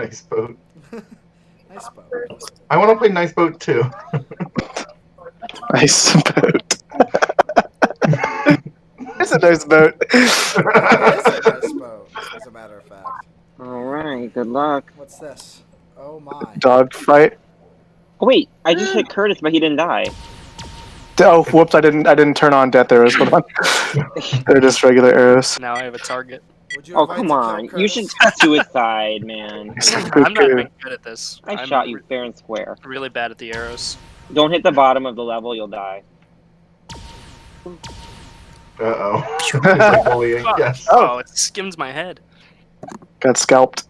Nice boat. Nice boat. I want to play Nice Boat too. Nice boat. it's a nice boat. It is a nice boat, as a matter of fact. All right, good luck. What's this? Oh my. Dog fight. Oh, wait, I just hit Curtis, but he didn't die. Oh, whoops! I didn't. I didn't turn on death arrows. Hold on. They're just regular arrows. Now I have a target. Would you Oh, come on. You Curtis? should suicide, man. I'm not even good at this. I I'm shot you fair and square. Really bad at the arrows. Don't hit the bottom of the level, you'll die. Uh oh. like bullying. Fuck. Yes. Oh, it skims my head. Got scalped.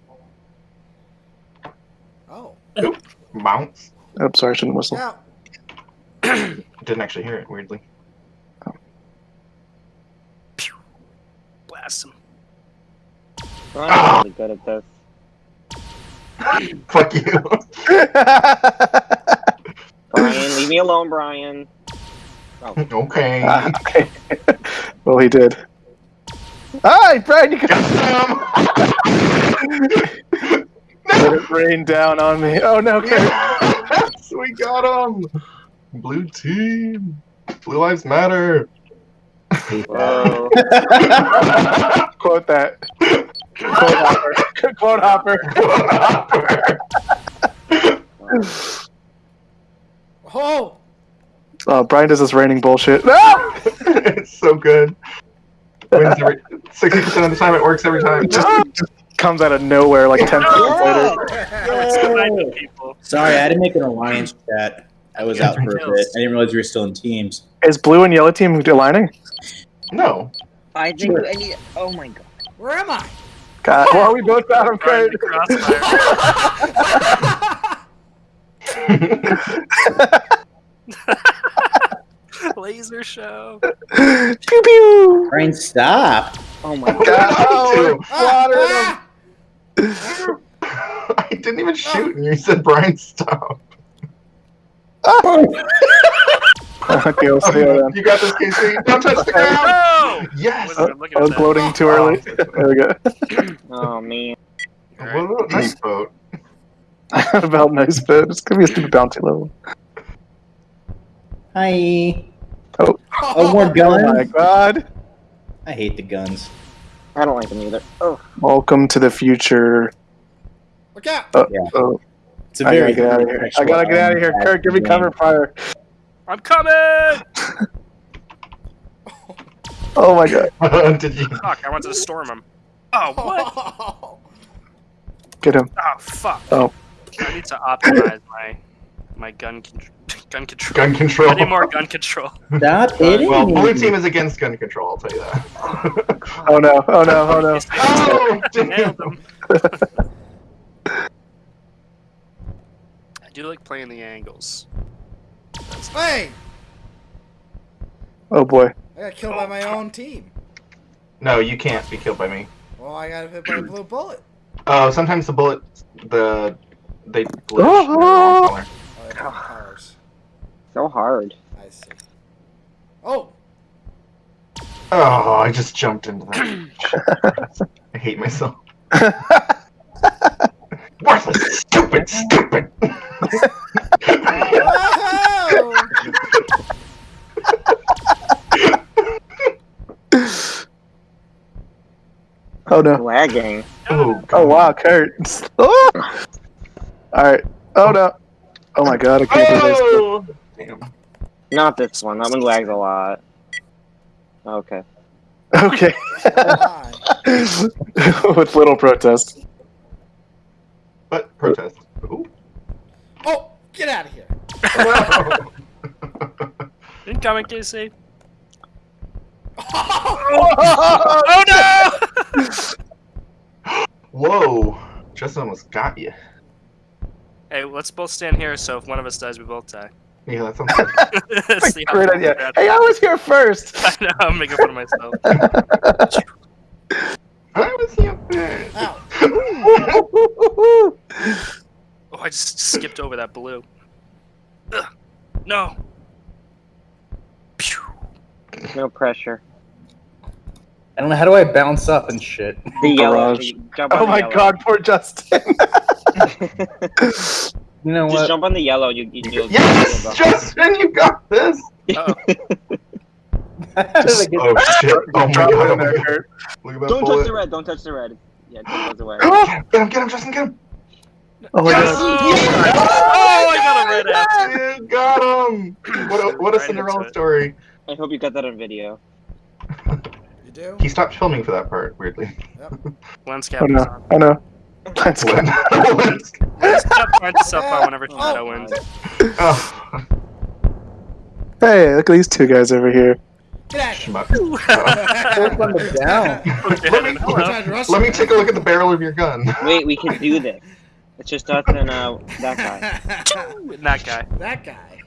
Oh. Bounce. Oops, sorry, I shouldn't whistle. Yeah. Didn't actually hear it. Weirdly. Blast him. I'm really good at this. Fuck you. Brian, leave me alone, Brian. okay. Ah, okay. well, he did. Hi, Brian. You can let it rain down on me. Oh no, Kurt. yes, we got him. Blue team. Blue lives matter. Whoa. Quote that. Quote hopper. Quote hopper. Oh! Oh, Brian does this raining bullshit. No! it's so good. Wins every sixty percent of the time. It works every time. Just, just comes out of nowhere like 10 seconds later. Sniping people. Sorry, I had to make an alliance chat. I was out for a bit. I didn't realize you were still in teams. Is blue and yellow team aligning? No. I think I need. Oh my god. Where am I? God, are we both out of Brian Kurt. the crossfire. Laser show. pew pew. Brian, stop. Oh my god. God, oh, Ah, ah! I didn't even shoot, and you said Brian stop. okay, we'll see you then. You got this, Casey. Don't touch the ground. No! Yes. Wasn't even looking I was gloating too early. There we go. Oh man. Whoa, nice boat. About nice bit. It's gonna be a stupid bounty level. Hi. Oh, Oh, more Oh my god. I hate the guns. I don't like them either. Oh. Welcome to the future. Look out! Oh, Yeah. oh, It's a I very. gotta get out of here. I gotta get out of here. Kurt, give me cover fire. I'm coming! Oh my god. Did you? Fuck, I wanted to storm him. Oh, what? Get him. Oh, fuck. Oh. I need to optimize my my gun con- gun control. Gun control. I need more gun control. Stop hitting Well, blue team is against gun control. I'll tell you that. Oh no. Oh no. Oh no. oh, damn. Nailed him. I do like playing the angles. Hey! Oh boy. I got killed by my own team. No, you can't be killed by me. Well, I got hit by a blue bullet. Oh, sometimes the bullet, the they glitch. Oh. they're the. Oh, oh. I. Oh, so hard. I see. Oh! Oh, I just jumped into that. I hate myself. Worthless, stupid, stupid. Oh no. Lagging. oh, Oh wow, Kurt. Oh! Alright. Oh no. Oh my god, I can't do this. Oh! Damn. Not this one. That one lags a lot. Okay. Okay. With little protest. But protest. Ooh. Oh! Get out of here! Incoming, Casey. Oh! Oh no! Whoa. Justin almost got you. hey, let's both stand here. So if one of us dies, we both die. Yeah, that sounds good. Let's see how Great idea. we're. Hey, I was here first. I know. I'm making fun of myself. I was here first. Ow! Oh, I just skipped over that blue. Ugh. No. Pew. No pressure. I don't know. How do I bounce up and shit? The yellow. The- Oh the my yellow. god, poor Justin. You know Just what? jump on the yellow. You, you, you'll Yes, you'll. Justin, you got this. Oh, Just- Oh shit! Oh my Drop it god! in there, Look at that Don't touch the red. Don't touch the red. Yeah, don't touch the red. Get him! Get him! Justin, get him! Oh my Yes! god. Oh, oh, I got a red ass. You got him! What a, what a Right Cinderella story. I hope you got that on video. You do? He stopped filming for that part, weirdly. Lens cap Oh is no. on. Oh no. Let's go. Lens finds itself on whenever Oh, Shadow wins. oh, Hey, look at these two guys over here. Get out of here. schmuck. down. let me Hello. Tried to rush let me take a look at the barrel of your gun. Wait, we can do this. It's just us and uh, that guy. That guy. that guy.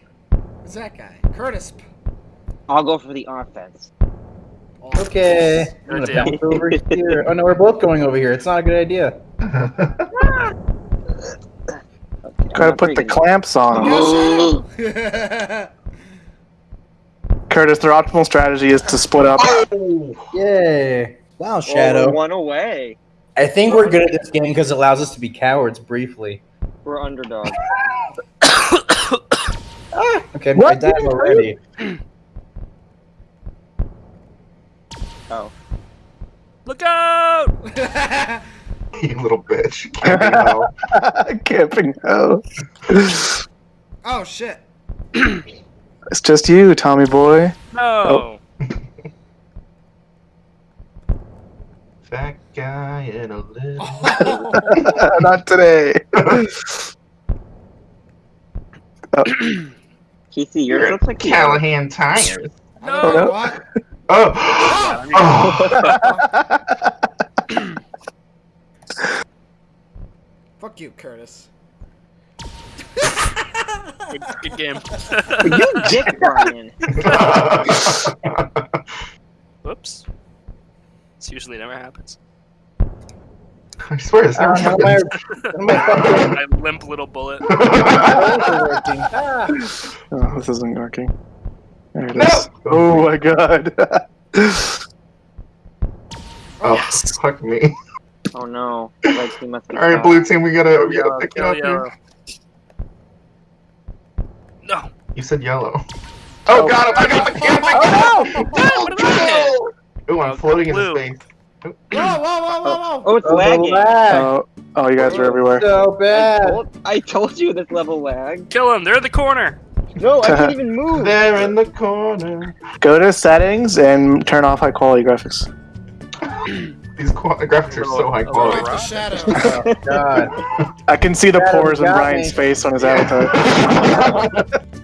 Who's that guy? Curtis. I'll go for the offense. Okay. I'm gonna bounce over here. Oh no, we're both going over here. It's not a good idea. Okay, I'm Gotta put the clamps on them. Curtis, their optimal strategy is to split up. oh! Yay. Wow, Oh, Shadow. we're one away. I think we're good at this game because it allows us to be cowards briefly. We're underdogs. Okay, I What? died already. Oh. Look out! You little bitch. Camping hell. Camping hoe. oh shit. It's just you, Tommy boy. No. Oh. Fat guy in a little. Not today. Uh, Keithy, yours looks like the Callahan tires. I don't know oh, no. what. Oh! oh. Fuck you, Curtis. Good, good game. You dick, Brian. Whoops. This usually never happens. I swear this never Uh, how I, happens. how am I limp little bullet. Oh, this isn't working. There it No! is. Oh my god. Oh, oh Yes. fuck me. Oh no. Red team must be Alright, blue team, we gotta, we gotta pick it kill up here. No. You said yellow. Oh, got him! I got the camp! I got him! what did I Ooh, I'm Oh, floating in blue. space. Whoa, whoa, whoa, whoa, whoa. Oh, oh it's Oh, lagging. lag. Oh, oh, you guys are everywhere. So I bad. told, I told you this level lag. Kill him. They're in the corner. No, I can't even move. There in the corner. Go to settings and turn off high quality graphics. These qua- graphics are so high quality. Like the shadow. Oh god. I can see the Shadow pores in got Brian's me. face on his avatar.